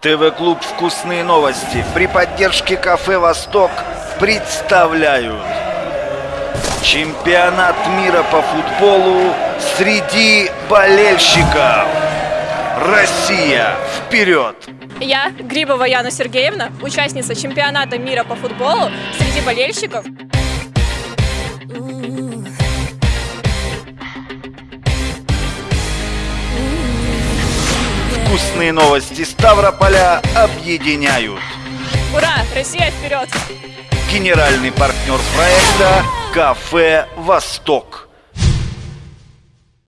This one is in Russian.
ТВ-клуб «Вкусные новости» при поддержке кафе «Восток» представляют Чемпионат мира по футболу среди болельщиков. Россия, вперед! Я, Грибова Яна Сергеевна, участница чемпионата мира по футболу среди болельщиков. Вкусные новости Ставрополя объединяют. Ура! Россия вперед! Генеральный партнер проекта «Кафе Восток».